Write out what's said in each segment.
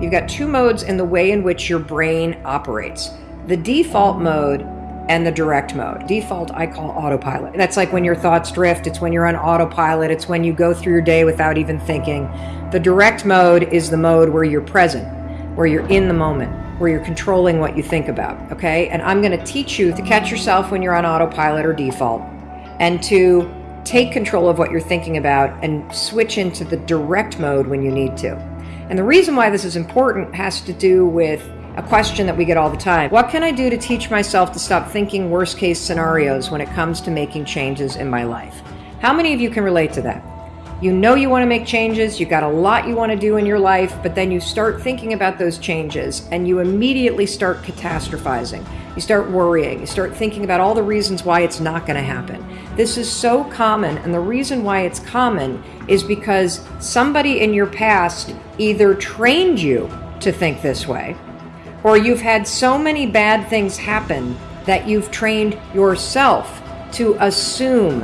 You've got two modes in the way in which your brain operates the default mode and the direct mode. Default, I call autopilot. That's like when your thoughts drift, it's when you're on autopilot, it's when you go through your day without even thinking. The direct mode is the mode where you're present, where you're in the moment, where you're controlling what you think about. Okay. And I'm going to teach you to catch yourself when you're on autopilot or default and to take control of what you're thinking about and switch into the direct mode when you need to. And the reason why this is important has to do with a question that we get all the time. What can I do to teach myself to stop thinking worst case scenarios when it comes to making changes in my life? How many of you can relate to that? You know you want to make changes, you got a lot you want to do in your life, but then you start thinking about those changes and you immediately start catastrophizing. You start worrying, you start thinking about all the reasons why it's not going to happen. This is so common, and the reason why it's common is because somebody in your past either trained you to think this way, or you've had so many bad things happen that you've trained yourself to assume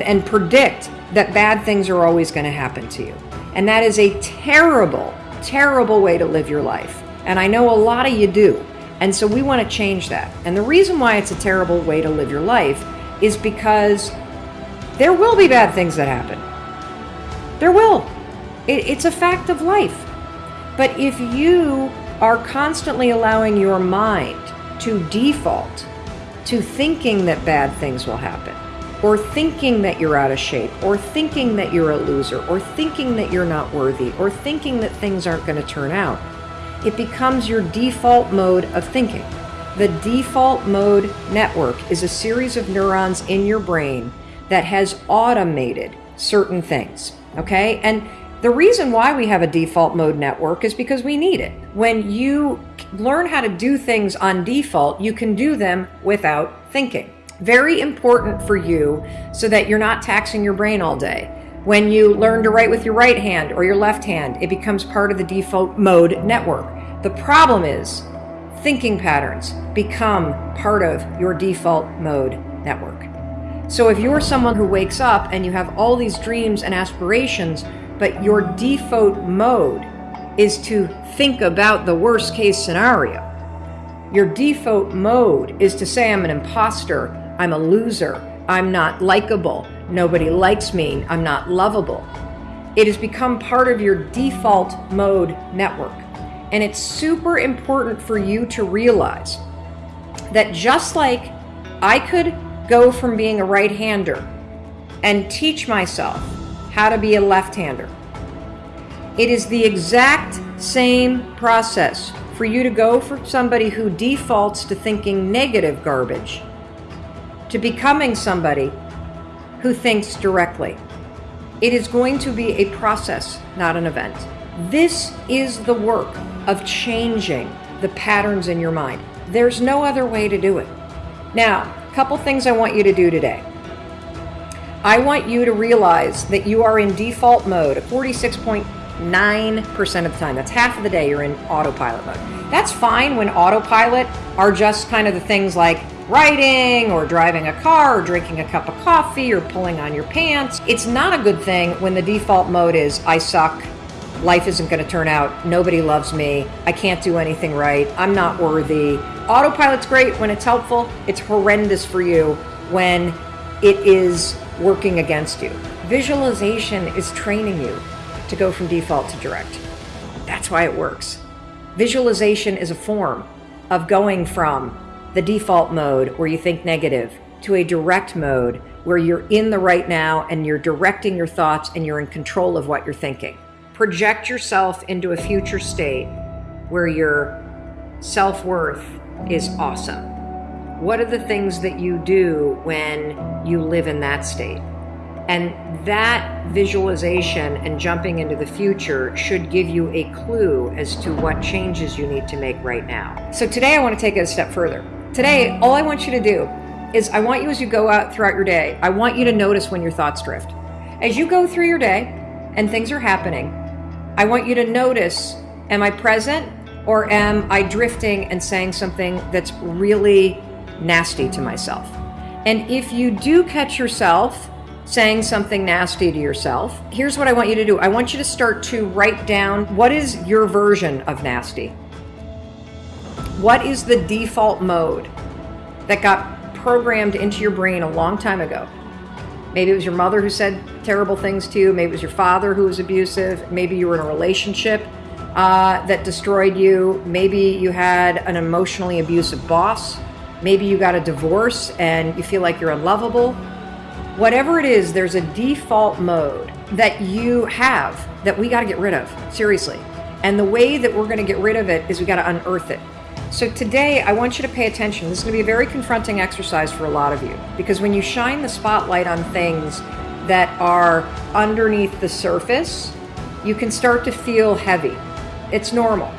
and predict that bad things are always going to happen to you. And that is a terrible, terrible way to live your life. And I know a lot of you do. And so we want to change that. And the reason why it's a terrible way to live your life is because there will be bad things that happen. There will. It, it's a fact of life. But if you are constantly allowing your mind to default to thinking that bad things will happen, or thinking that you're out of shape, or thinking that you're a loser, or thinking that you're not worthy, or thinking that things aren't going to turn out, it becomes your default mode of thinking. The default mode network is a series of neurons in your brain that has automated certain things. Okay? And the reason why we have a default mode network is because we need it. When you learn how to do things on default, you can do them without thinking. Very important for you so that you're not taxing your brain all day. When you learn to write with your right hand or your left hand, it becomes part of the default mode network. The problem is thinking patterns become part of your default mode network. So if you're someone who wakes up and you have all these dreams and aspirations, but your default mode is to think about the worst case scenario. Your default mode is to say, I'm an imposter, I'm a loser, I'm not likable, nobody likes me, I'm not lovable. It has become part of your default mode network. And it's super important for you to realize that just like I could go from being a right hander and teach myself how to be a left-hander. It is the exact same process for you to go from somebody who defaults to thinking negative garbage to becoming somebody who thinks directly. It is going to be a process, not an event. This is the work of changing the patterns in your mind. There's no other way to do it. Now, a couple things I want you to do today. I want you to realize that you are in default mode, 46.9% of the time. That's half of the day you're in autopilot mode. That's fine when autopilot are just kind of the things like writing or driving a car or drinking a cup of coffee or pulling on your pants. It's not a good thing when the default mode is I suck, life isn't going to turn out, nobody loves me, I can't do anything right, I'm not worthy. Autopilot's great when it's helpful, it's horrendous for you when it is working against you. Visualization is training you to go from default to direct. That's why it works. Visualization is a form of going from the default mode where you think negative to a direct mode where you're in the right now and you're directing your thoughts and you're in control of what you're thinking. Project yourself into a future state where your self worth is awesome what are the things that you do when you live in that state? And that visualization and jumping into the future should give you a clue as to what changes you need to make right now. So today I want to take it a step further. Today, all I want you to do is I want you as you go out throughout your day, I want you to notice when your thoughts drift. As you go through your day and things are happening, I want you to notice, am I present or am I drifting and saying something that's really nasty to myself. And if you do catch yourself saying something nasty to yourself, here's what I want you to do. I want you to start to write down what is your version of nasty? What is the default mode that got programmed into your brain a long time ago? Maybe it was your mother who said terrible things to you. Maybe it was your father who was abusive. Maybe you were in a relationship uh, that destroyed you. Maybe you had an emotionally abusive boss. Maybe you got a divorce and you feel like you're unlovable. Whatever it is, there's a default mode that you have that we got to get rid of, seriously. And the way that we're going to get rid of it is we got to unearth it. So today, I want you to pay attention. This is going to be a very confronting exercise for a lot of you because when you shine the spotlight on things that are underneath the surface, you can start to feel heavy. It's normal.